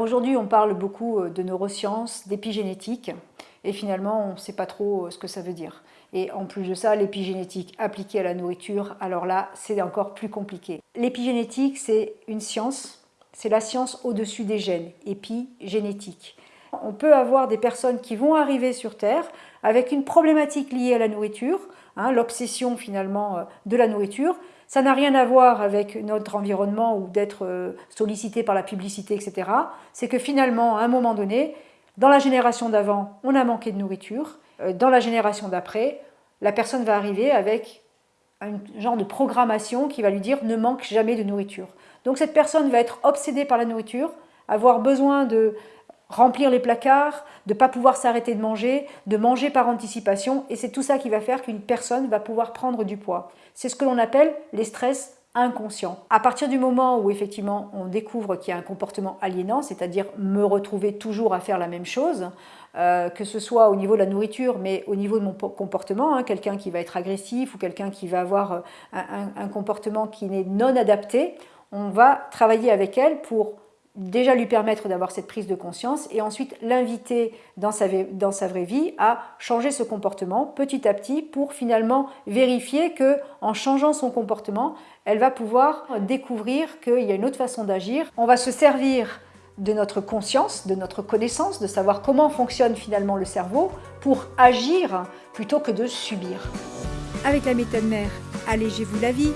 aujourd'hui, on parle beaucoup euh, de neurosciences, d'épigénétique, et finalement, on ne sait pas trop euh, ce que ça veut dire. Et en plus de ça, l'épigénétique appliquée à la nourriture, alors là, c'est encore plus compliqué. L'épigénétique, c'est une science, c'est la science au-dessus des gènes, épigénétique. On peut avoir des personnes qui vont arriver sur Terre avec une problématique liée à la nourriture, hein, l'obsession finalement euh, de la nourriture. Ça n'a rien à voir avec notre environnement ou d'être euh, sollicité par la publicité, etc. C'est que finalement, à un moment donné, dans la génération d'avant, on a manqué de nourriture. Euh, dans la génération d'après, la personne va arriver avec un genre de programmation qui va lui dire ne manque jamais de nourriture. Donc cette personne va être obsédée par la nourriture, avoir besoin de remplir les placards, de ne pas pouvoir s'arrêter de manger, de manger par anticipation, et c'est tout ça qui va faire qu'une personne va pouvoir prendre du poids. C'est ce que l'on appelle les stress inconscients. À partir du moment où effectivement on découvre qu'il y a un comportement aliénant, c'est-à-dire me retrouver toujours à faire la même chose, euh, que ce soit au niveau de la nourriture, mais au niveau de mon comportement, hein, quelqu'un qui va être agressif ou quelqu'un qui va avoir euh, un, un comportement qui n'est non adapté, on va travailler avec elle pour déjà lui permettre d'avoir cette prise de conscience et ensuite l'inviter dans sa, dans sa vraie vie à changer ce comportement petit à petit pour finalement vérifier que en changeant son comportement, elle va pouvoir découvrir qu'il y a une autre façon d'agir. On va se servir de notre conscience, de notre connaissance, de savoir comment fonctionne finalement le cerveau pour agir plutôt que de subir. Avec la méthode mère, allégez-vous la vie